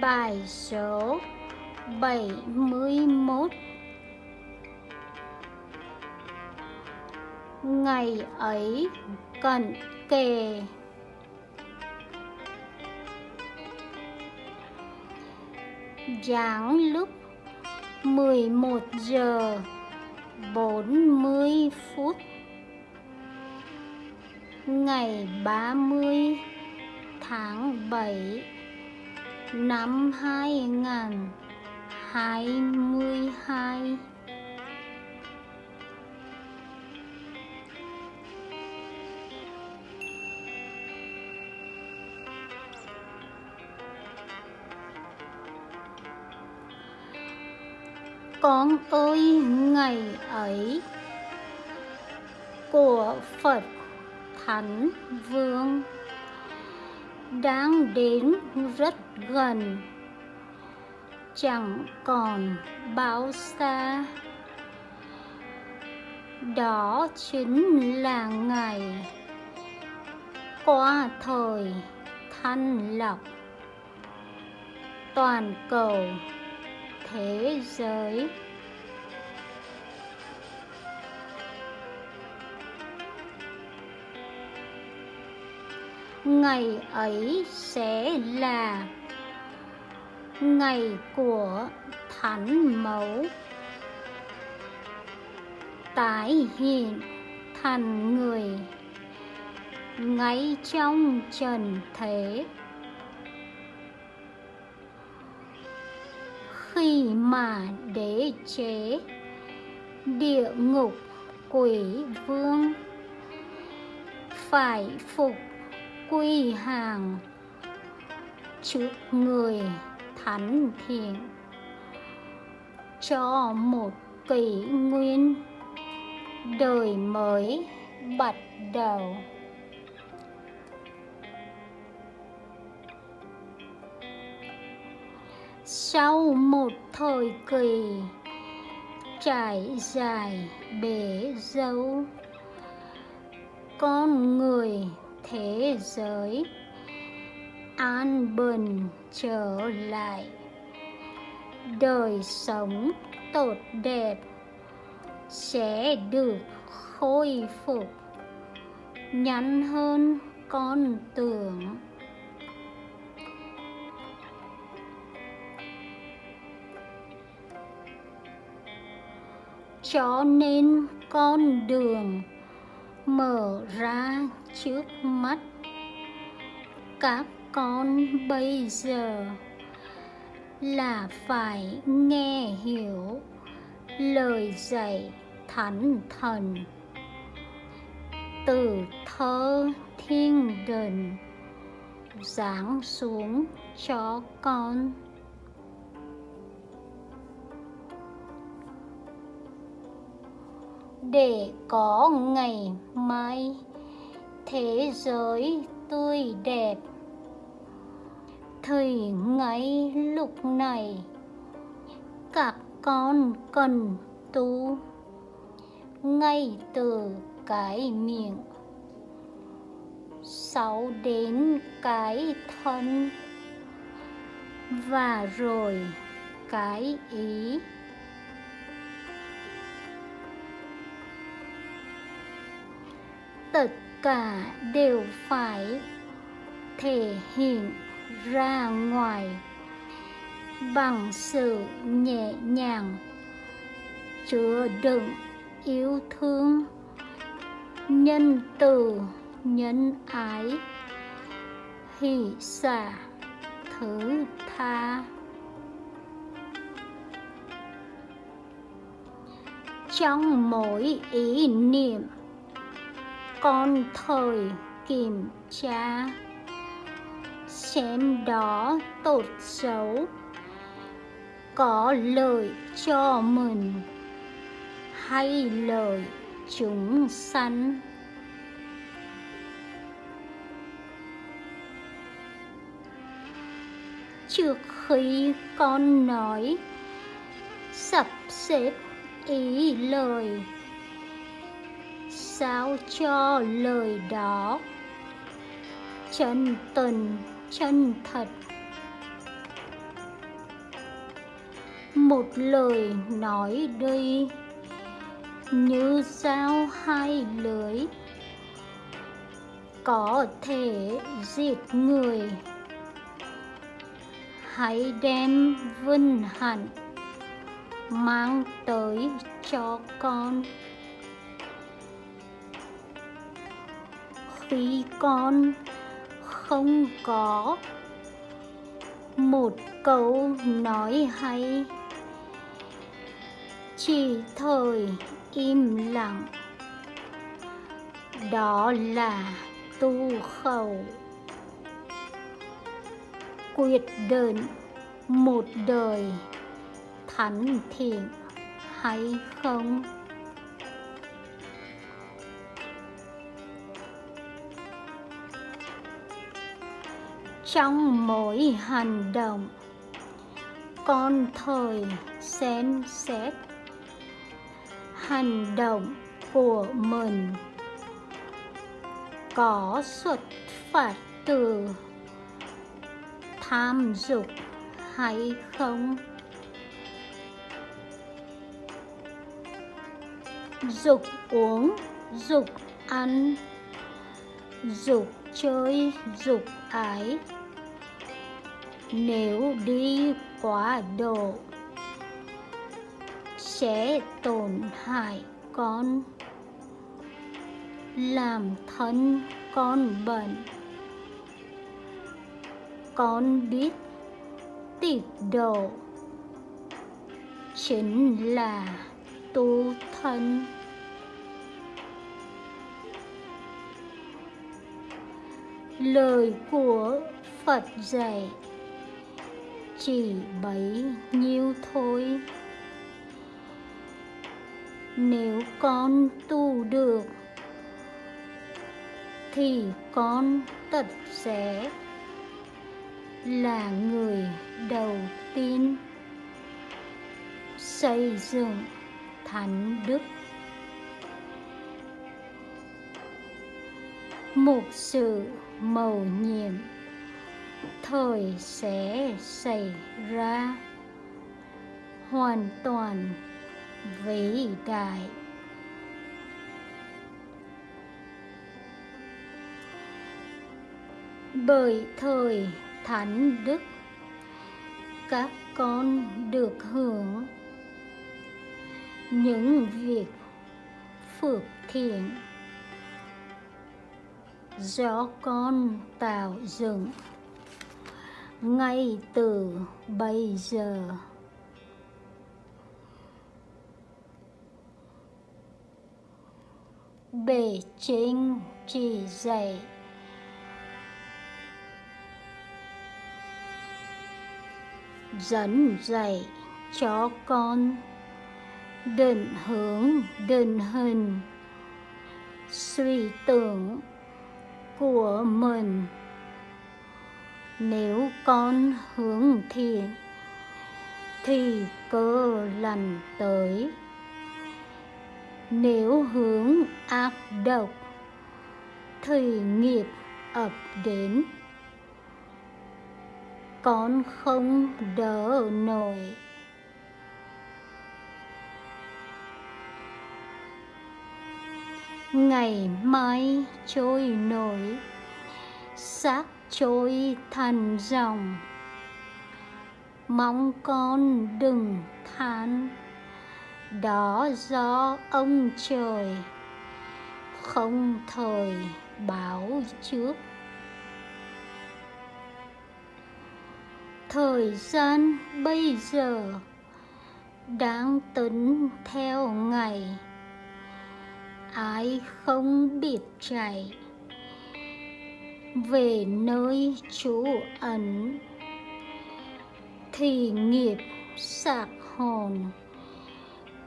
Bài số 71 Ngày ấy cận kề. Giáng lúc 11 giờ 40 phút. Ngày 30 tháng 7 năm 2022 Con ơi ngày ấy của Phật Thánh Vương đang đến rất gần. Chẳng còn bao xa. Đó chính là ngày qua thời thanh lọc toàn cầu thế giới. Ngày ấy sẽ là ngày của thánh mẫu. Tái hiện thành người ngay trong trần thế. Khi mà đế chế, địa ngục quỷ vương phải phục quy hàng. Trước người thánh thiện cho một kỷ nguyên đời mới bắt đầu. Sau một thời kỳ trải dài bể dấu con người thế giới. An bình trở lại. Đời sống tốt đẹp sẽ được khôi phục. Nhanh hơn con tưởng. Cho nên con đường mở ra trước mắt. Các con bây giờ là phải nghe hiểu lời dạy thánh thần. Từ thơ thiên đình giáng xuống cho con. Để có ngày mai. Thế giới tươi đẹp. Thì ngay lúc này, các con cần tu. Ngay từ cái miệng, sau đến cái thân. Và rồi cái ý. Tất cả đều phải thể hiện ra ngoài bằng sự nhẹ nhàng, chứa đựng yêu thương nhân từ, nhân ái, hỷ xả, thứ tha. Trong mỗi ý niệm con thời kiểm tra, xem đó tốt xấu, có lợi cho mình hay lợi chúng sanh. Trước khi con nói, sắp xếp ý lời sao cho lời đó. Chân tình, chân thật. Một lời nói đây như dao hai lưới có thể giết người. Hãy đem vinh hạnh mang tới cho con. Khi con không có một câu nói hay. Chỉ thời im lặng, đó là tu khẩu. Quyết định một đời thánh thiện hay không? Trong mỗi hành động. Con thời xem xét hành động của mình. Có xuất phát từ tham dục hay không? Dục uống, dục ăn, dục chơi, dục ái nếu đi quá độ, sẽ tổn hại con. Làm thân con bệnh. Con biết tịt độ chính là tu thân. Lời của phật dạy chỉ bấy nhiêu thôi. Nếu con tu được, thì con tật sẽ là người đầu tiên xây dựng thánh đức. Một sự mầu nhiệm thời sẽ xảy ra hoàn toàn vĩ đại. Bởi thời thánh đức, các con được hưởng những việc phước thiện do con tạo dựng ngay từ bây giờ. Bề trên chỉ dạy. Dẫn dạy cho con. Định hướng, định hình. Suy tưởng của mình nếu con hướng thiện, thì cơ lành tới. Nếu hướng ác độc, thì nghiệp ập đến. Con không đỡ nổi. Ngày mai trôi nổi xác trôi thành dòng mong con đừng than đó do ông trời không thời báo trước. Thời gian bây giờ đang tính theo ngày, ai không biết chạy về nơi trú ẩn, thì nghiệp sạc hồn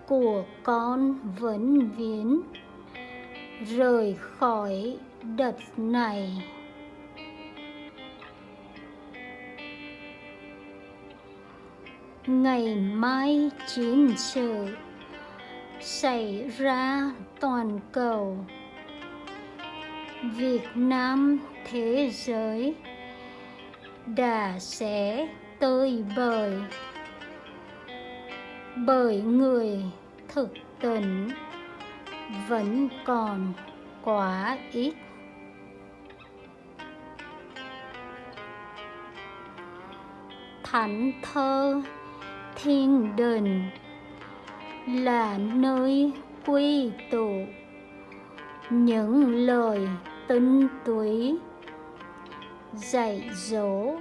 của con vẫn viễn rời khỏi đất này. Ngày mai chiến sự xảy ra toàn cầu. Việt Nam thế giới đã sẽ tơi bời bởi người thực tình vẫn còn quá ít. Thánh thơ thiên đình là nơi quy tụ những lời tinh túy dạy dỗ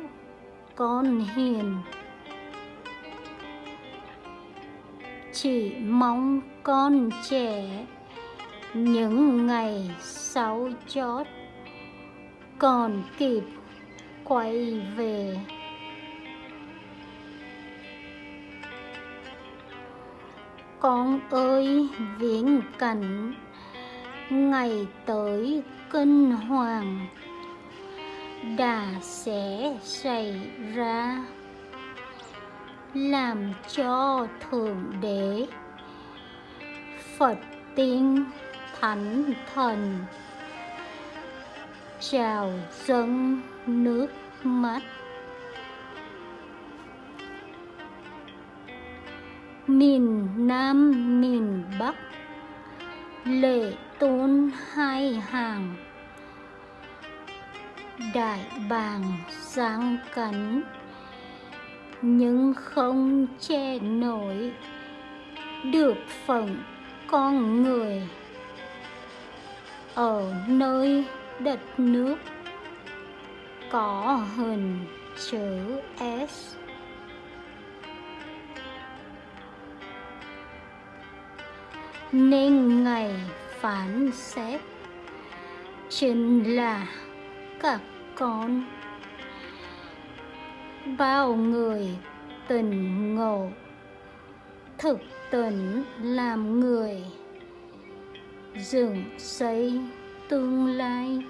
con hiền. Chỉ mong con trẻ những ngày sáu chót còn kịp quay về. Con ơi, viễn cảnh ngày tới kinh hoàng đã sẽ xảy ra, làm cho thượng đế, phật tiên thánh thần trào dâng nước mắt. Miền Nam, miền Bắc, lệ tôn hai hàng. Đại bàng giáng cắn, nhưng không che nổi được phận con người. Ở nơi đất nước có hình chữ S. Nên ngày phán xét chính là các con. Bao người tình ngộ, thực tình làm người, dựng xây tương lai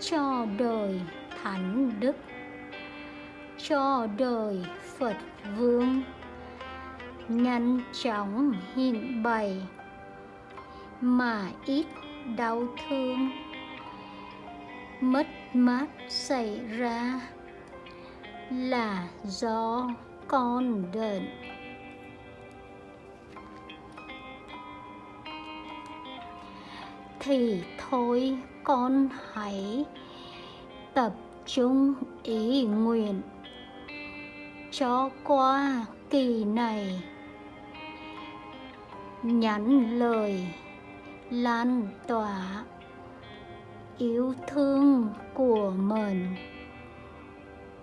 cho đời thánh đức, cho đời phật vương nhanh chóng hiện bày mà ít đau thương. Mất mát xảy ra là do con đợn thì thôi con hãy tập trung ý nguyện cho qua kỳ này. Nhắn lời lan tỏa yêu thương của mình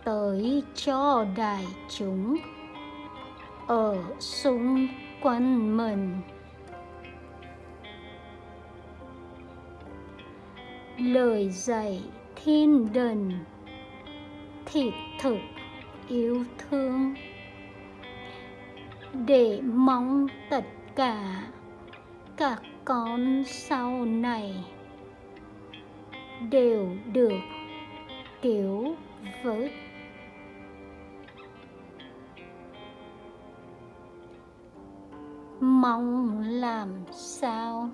tới cho đại chúng ở xung quanh mình. Lời dạy thiên đình thiệt thực yêu thương. Để mong tất cả các con sau này đều được cứu vớt mong làm sao?